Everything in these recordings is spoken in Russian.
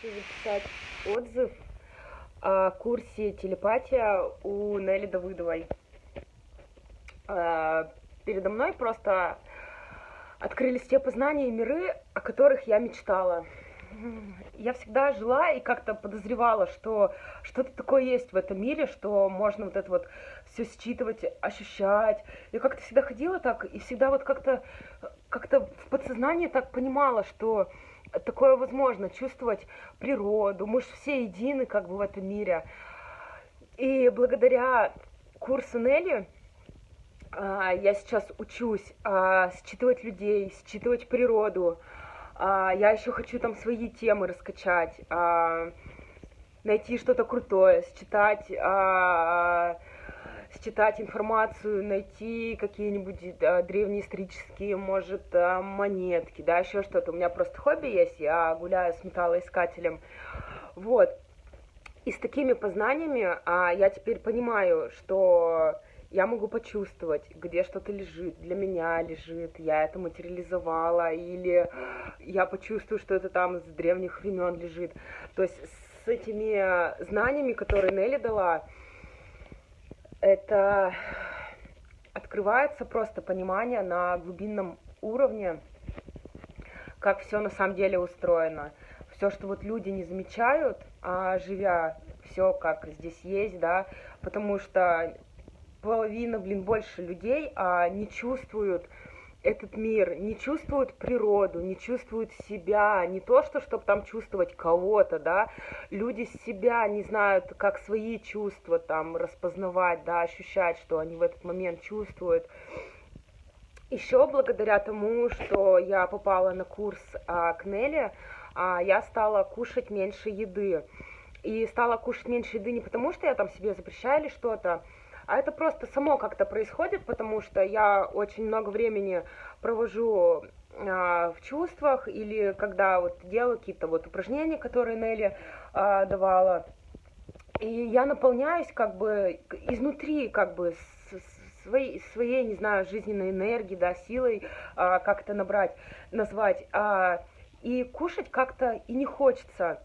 хочу записать отзыв о курсе телепатия у Нелли Давыдовой. А, передо мной просто открылись те познания и миры, о которых я мечтала. Я всегда жила и как-то подозревала, что что-то такое есть в этом мире, что можно вот это вот все считывать, ощущать. Я как-то всегда ходила так и всегда вот как-то как-то в подсознании так понимала, что такое возможно, чувствовать природу. Мы же все едины как бы в этом мире. И благодаря курсу Нелли а, я сейчас учусь а, считывать людей, считывать природу. А, я еще хочу там свои темы раскачать, найти что-то крутое, считать считать информацию, найти какие-нибудь да, древние исторические, может, монетки, да, еще что-то. У меня просто хобби есть, я гуляю с металлоискателем. Вот. И с такими познаниями а, я теперь понимаю, что я могу почувствовать, где что-то лежит, для меня лежит, я это материализовала, или я почувствую, что это там с древних времен лежит. То есть с этими знаниями, которые Нелли дала, это открывается просто понимание на глубинном уровне, как все на самом деле устроено. Все, что вот люди не замечают, а живя все как здесь есть, да, потому что половина, блин, больше людей а, не чувствуют этот мир, не чувствуют природу, не чувствуют себя, не то, что чтобы там чувствовать кого-то, да, люди себя не знают, как свои чувства там распознавать, да, ощущать, что они в этот момент чувствуют. Еще благодаря тому, что я попала на курс а, к Нелли, а, я стала кушать меньше еды. И стала кушать меньше еды не потому, что я там себе запрещаю или что-то, а это просто само как-то происходит, потому что я очень много времени провожу а, в чувствах или когда вот делаю какие-то вот упражнения, которые Нелли а, давала, и я наполняюсь как бы изнутри, как бы своей, своей, не знаю, жизненной энергией, да, силой, а, как это набрать, назвать, а, и кушать как-то и не хочется.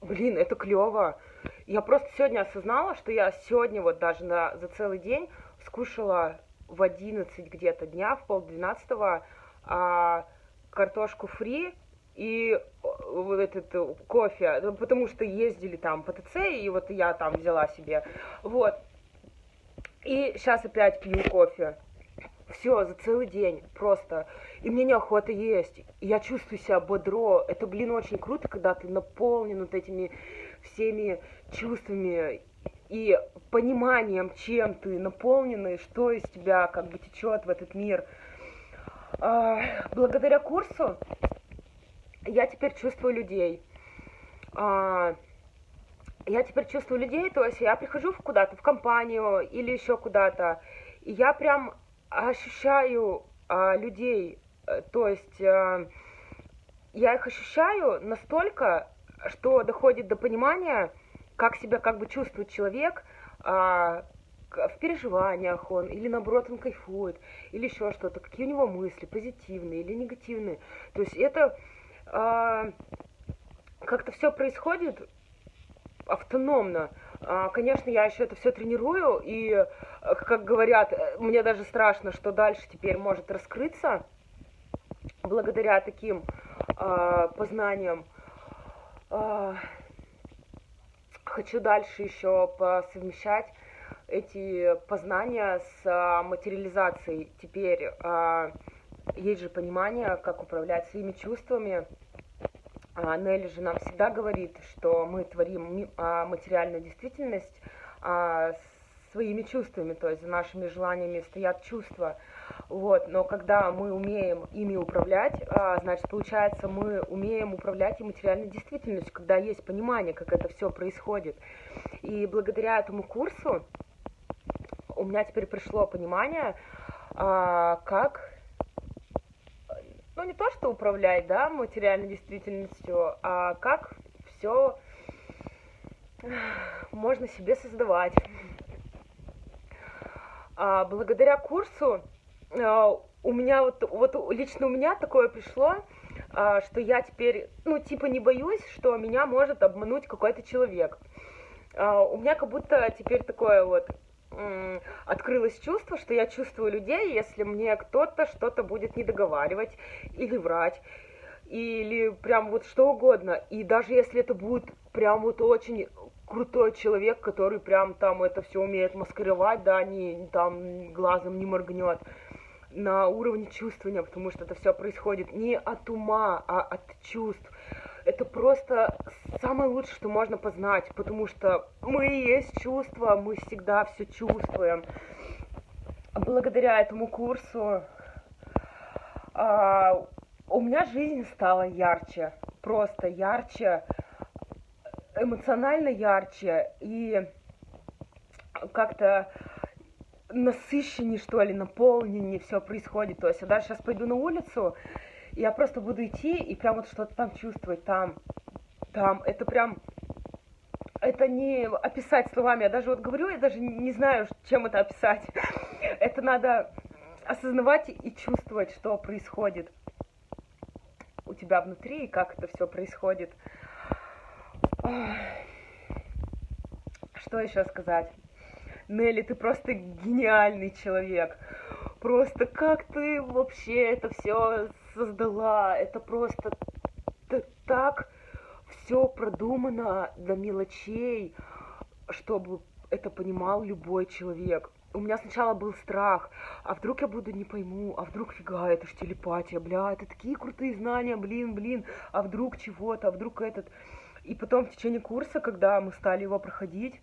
Блин, это клево. Я просто сегодня осознала, что я сегодня вот даже на, за целый день скушала в 11 где-то дня, в полдвенадцатого, а, картошку фри и вот этот э, кофе, ну, потому что ездили там по ТЦ, и вот я там взяла себе, вот. И сейчас опять пью кофе. Все, за целый день просто. И мне неохота есть. И я чувствую себя бодро. Это, блин, очень круто, когда ты наполнен вот этими всеми чувствами и пониманием, чем ты наполненный, что из тебя как бы течет в этот мир. А, благодаря курсу я теперь чувствую людей. А, я теперь чувствую людей, то есть я прихожу куда-то, в компанию или еще куда-то, и я прям ощущаю а, людей, э, то есть а, я их ощущаю настолько, что доходит до понимания, как себя как бы чувствует человек а, в переживаниях он, или наоборот он кайфует, или еще что-то, какие у него мысли, позитивные или негативные. То есть это а, как-то все происходит автономно. А, конечно, я еще это все тренирую, и, как говорят, мне даже страшно, что дальше теперь может раскрыться благодаря таким а, познаниям. А, хочу дальше еще посовмещать эти познания с а, материализацией. Теперь а, есть же понимание, как управлять своими чувствами. Нелли же нам всегда говорит, что мы творим материальную действительность а, своими чувствами, то есть за нашими желаниями стоят чувства. Вот, но когда мы умеем ими управлять, а, значит, получается, мы умеем управлять и материальной действительностью, когда есть понимание, как это все происходит. И благодаря этому курсу у меня теперь пришло понимание, а, как ну не то, что управлять, да, материальной действительностью, а как все можно себе создавать. А, благодаря курсу а, у меня вот, вот лично у меня такое пришло, а, что я теперь, ну, типа не боюсь, что меня может обмануть какой-то человек. У меня как будто теперь такое вот открылось чувство, что я чувствую людей, если мне кто-то что-то будет не договаривать или врать, или прям вот что угодно. И даже если это будет прям вот очень крутой человек, который прям там это все умеет маскировать, да, не там глазом не моргнет на уровне чувствования, потому что это все происходит не от ума, а от чувств. Это просто самое лучшее, что можно познать, потому что мы и есть чувства, мы всегда все чувствуем. Благодаря этому курсу а, у меня жизнь стала ярче, просто ярче, эмоционально ярче и как-то насыщеннее, что ли, наполненнее все происходит. То есть я даже сейчас пойду на улицу, я просто буду идти и прям вот что-то там чувствовать, там, там. Это прям, это не описать словами. Я даже вот говорю, я даже не знаю, чем это описать. Это надо осознавать и чувствовать, что происходит у тебя внутри и как это все происходит. Что еще сказать? Нелли, ты просто гениальный человек. Просто как ты вообще это все создала? Это просто так все продумано до мелочей, чтобы это понимал любой человек. У меня сначала был страх, а вдруг я буду не пойму, а вдруг фига, это ж телепатия, бля, это такие крутые знания, блин, блин, а вдруг чего-то, а вдруг этот... И потом в течение курса, когда мы стали его проходить,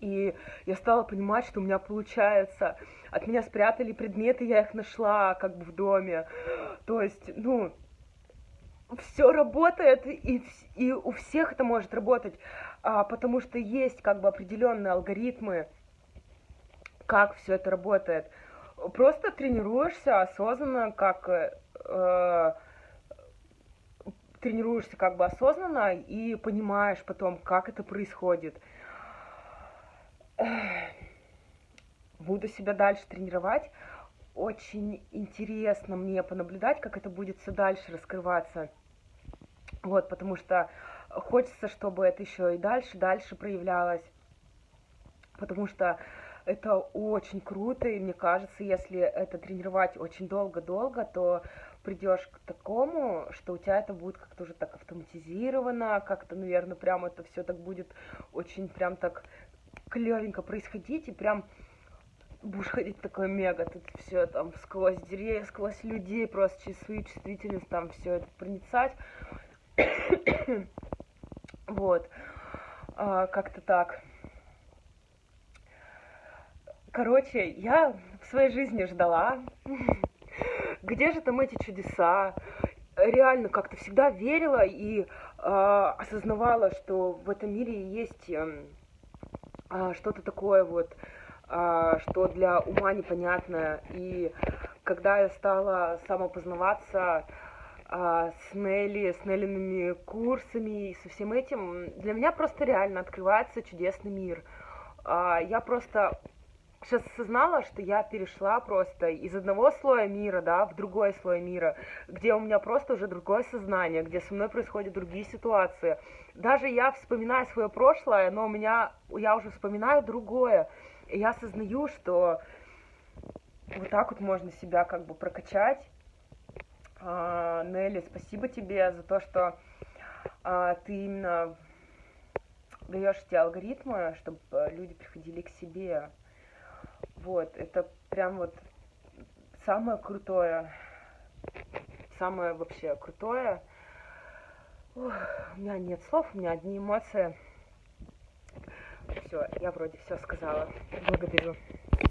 и я стала понимать, что у меня получается. От меня спрятали предметы, я их нашла как бы в доме. То есть, ну, все работает, и, и у всех это может работать, а, потому что есть как бы определенные алгоритмы, как все это работает. Просто тренируешься осознанно, как э, тренируешься как бы осознанно и понимаешь потом, как это происходит буду себя дальше тренировать. Очень интересно мне понаблюдать, как это будет все дальше раскрываться. Вот, потому что хочется, чтобы это еще и дальше, дальше проявлялось. Потому что это очень круто, и мне кажется, если это тренировать очень долго-долго, то придешь к такому, что у тебя это будет как-то уже так автоматизировано, как-то, наверное, прям это все так будет очень прям так клевенько происходить, и прям будешь ходить такой мега, тут все там сквозь деревья, сквозь людей, просто через свою чувствительность там все это проницать. вот. А, как-то так. Короче, я в своей жизни ждала. Где же там эти чудеса? Реально как-то всегда верила и э, осознавала, что в этом мире есть э, что-то такое вот, а, что для ума непонятное. И когда я стала самопознаваться а, с Нелли, с Неллиными курсами и со всем этим, для меня просто реально открывается чудесный мир. А, я просто сейчас осознала, что я перешла просто из одного слоя мира, да, в другой слой мира, где у меня просто уже другое сознание, где со мной происходят другие ситуации. Даже я вспоминаю свое прошлое, но у меня, я уже вспоминаю другое. И я осознаю, что вот так вот можно себя как бы прокачать. А, Нелли, спасибо тебе за то, что а, ты именно даешь эти алгоритмы, чтобы люди приходили к себе. Вот, это прям вот самое крутое, самое вообще крутое. Ух, у меня нет слов, у меня одни эмоции. Все, я вроде все сказала. Благодарю.